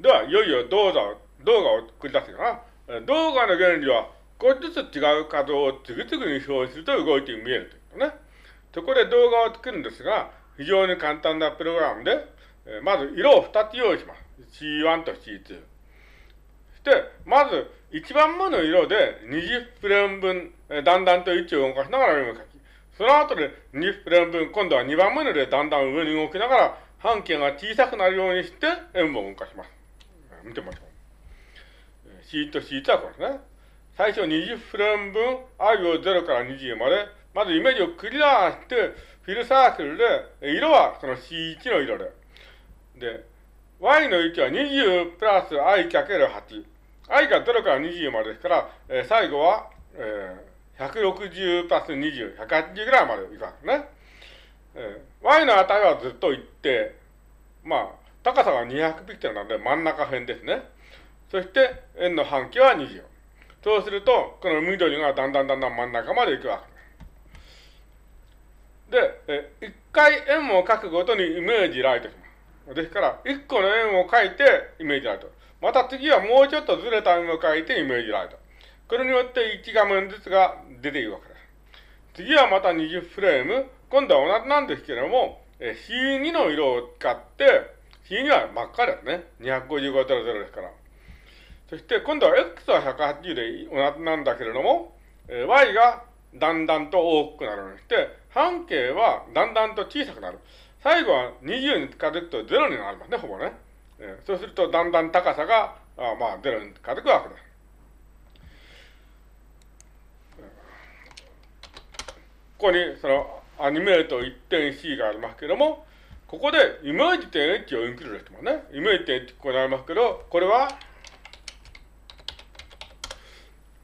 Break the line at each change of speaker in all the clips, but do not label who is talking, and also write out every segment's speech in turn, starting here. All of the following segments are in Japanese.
では、いよいよ動画を、動画を繰り出すかな。動画の原理は、少しずつ違う数を次々に表示すると動いて見えるというね。そこで動画を作るんですが、非常に簡単なプログラムで、まず色を2つ用意します。C1 と C2。そして、まず1番目の色で20フレーム分、だんだんと位置を動かしながら読み書き。その後で20フレーム分、今度は2番目の色でだんだん上に動きながら半径が小さくなるようにして円を動かします。見てみましょう。C と C とはこれですね。最初20フレーム分 i を0から20まで、まずイメージをクリアして、フィルサークルで、色はこの C1 の色で。で、y の位置は20プラス i かける8。i が0から20までですから、えー、最後は、えー、160プラス20、180ぐらいまでいくわけですね。えー、y の値はずっと一定。まあ、高さが200ピクセルなので真ん中辺ですね。そして、円の半径は20。そうすると、この緑がだんだんだんだん真ん中まで行くわけです。で、え一回円を描くごとにイメージライトします。ですから、一個の円を描いてイメージライト。また次はもうちょっとずれた円を描いてイメージライト。これによって1画面ずつが出ているわけです。次はまた20フレーム。今度は同じなんですけれども、え C2 の色を使って、C2 は真っ赤ですね。255.00ですから。そして今度は x は180で同じなんだけれども、え y がだんだんと大きくなるようにして、半径はだんだんと小さくなる。最後は20に近づくと0になりますね、ほぼね。えー、そうするとだんだん高さが、あまあ0に近づくわけです。ここにそのアニメート 1.C がありますけれども、ここでイメージ点 H をインクルードしてますね。イメージ点 H ここにありますけど、これは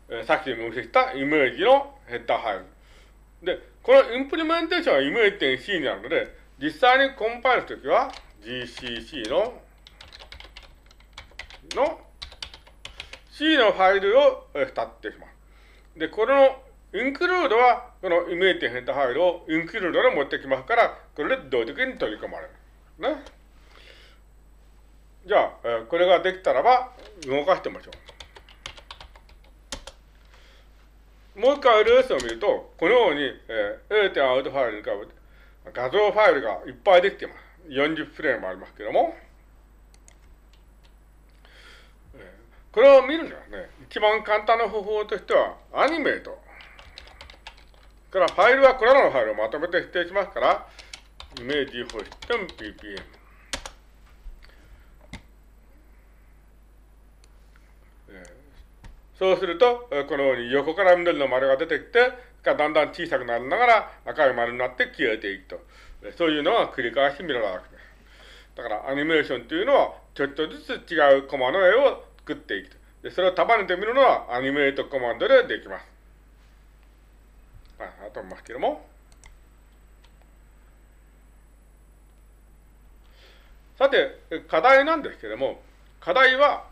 えさっきも見せたイメージのヘッダーファイル。で、このインプリメンテーションはイメージ点 C になるので、実際にコンパイルするときは GCC の、の C のファイルを2ってします。で、これのインクルードは、このイメージ点ヘッダファイルをインクルードで持ってきますから、これで動的に取り込まれる。ね。じゃあ、えこれができたらば、動かしてみましょう。もう一回 LS を見ると、このように、えー、A 点アウトファイルに浮かぶ画像ファイルがいっぱいできています。40フレームありますけども、これを見るにはね、一番簡単な方法としては、アニメート。からファイルはこれらのファイルをまとめて指定しますから、イメージホイット ppm。そうすると、このように横から緑の丸が出てきて、だんだん小さくなりながら赤い丸になって消えていくと。そういうのが繰り返し見られるわけです。だからアニメーションというのは、ちょっとずつ違うコマの絵を作っていくと。でそれを束ねてみるのはアニメートコマンドでできます。あ、あとますけども。さて、課題なんですけれども、課題は、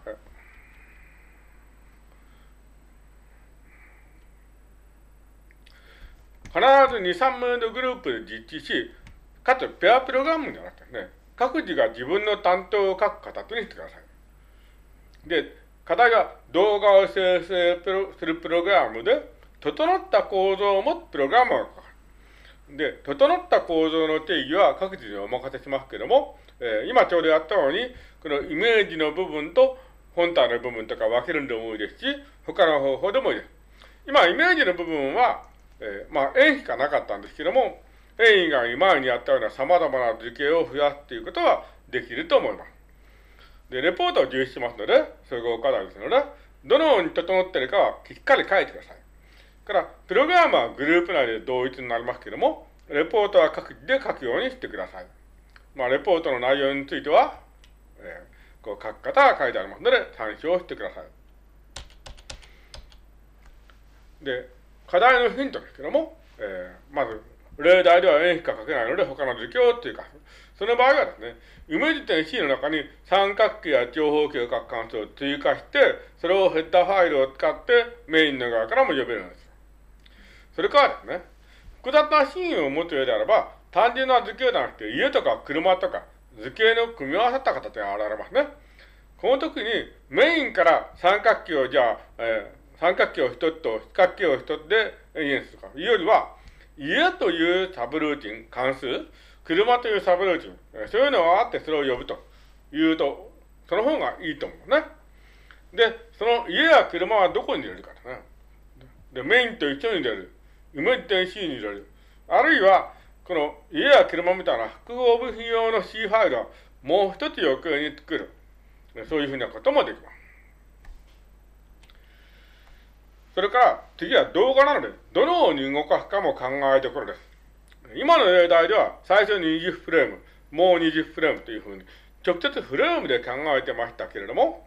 必ず2、3名のグループで実地し、かつペアプログラムじゃなくてね、各自が自分の担当を書く形にしてください。で、課題が動画を生成するプログラムで、整った構造を持つプログラムを書く。で、整った構造の定義は各自にお任せしますけども、えー、今ちょうどやったように、このイメージの部分と本体の部分とか分けるんでもいいですし、他の方法でもいいです。今、イメージの部分は、えー、まあ、円しかなかったんですけども、円以外に前にやったような様々な図形を増やすっていうことはできると思います。で、レポートを重視しますので、総合課題ですので、どのように整っているかはしっかり書いてください。から、プログラムはグループ内で同一になりますけども、レポートは各自で書くようにしてください。まあ、レポートの内容については、えー、こう書く方が書いてありますので、参照してください。で、課題のヒントですけども、えー、まず、例題では円しか書けないので、他の図形っていうか、その場合はですね、イメージ点 C の中に三角形や長方形を書く関数を追加して、それをヘッダーファイルを使ってメインの側からも呼べるんです。それからですね、複雑なシーンを持つ上であれば、単純な図形ではなくて、家とか車とか図形の組み合わさった形が現れますね。この時にメインから三角形をじゃあ、えー、三角形を一つと四角形を一つで演出するか。いうよりは、家というサブルーティン、関数、車というサブルーティン、そういうのがあってそれを呼ぶというと、その方がいいと思うね。で、その家や車はどこに入れるかとね。で、メインと一緒に入れる。イメージ点 C に入れる。あるいは、この家や車みたいな複合部品用の C ファイルをもう一つ余計に作る。そういうふうなこともできます。それから、次は動画なので、どのように動かすかも考えどころです。今の例題では、最初に20フレーム、もう20フレームというふうに、直接フレームで考えてましたけれども、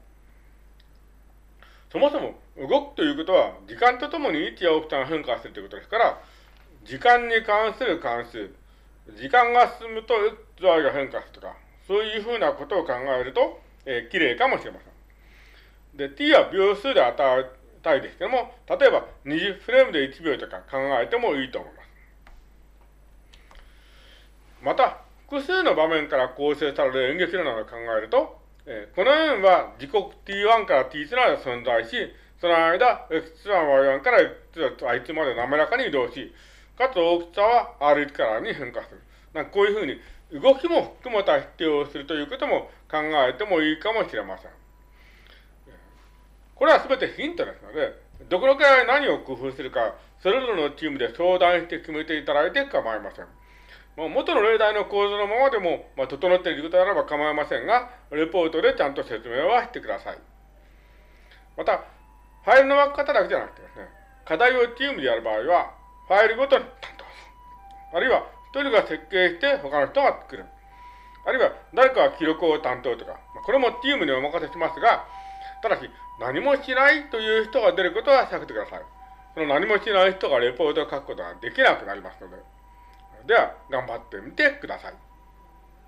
そもそも動くということは、時間とともに位置や大きさが変化するということですから、時間に関する関数、時間が進むと XY が変化するとか、そういうふうなことを考えると、えー、綺麗かもしれません。で、t は秒数で与えたいですけども、例えば20フレームで1秒とか考えてもいいと思います。また、複数の場面から構成される演劇などを考えると、えー、この円は時刻 t1 から t 3まで存在し、その間、x1、y1 から x2 まで滑らかに移動し、かつ大きさは r1 から r に変化する。なんかこういうふうに動きも含めた否定をするということも考えてもいいかもしれません。これはすべてヒントですので、どこのくらい何を工夫するか、それぞれのチームで相談して決めていただいて構いません。もう元の例題の構造のままでも、まあ、整っていることならば構いませんが、レポートでちゃんと説明はしてください。また、ファイルの分け方だけじゃなくてですね、課題をチームでやる場合は、ファイルごとに担当する。あるいは、一人が設計して他の人が作る。あるいは、誰かが記録を担当とか、まあ、これもチームにお任せしますが、ただし、何もしないという人が出ることは避けてください。その何もしない人がレポートを書くことができなくなりますので。では、頑張ってみてください。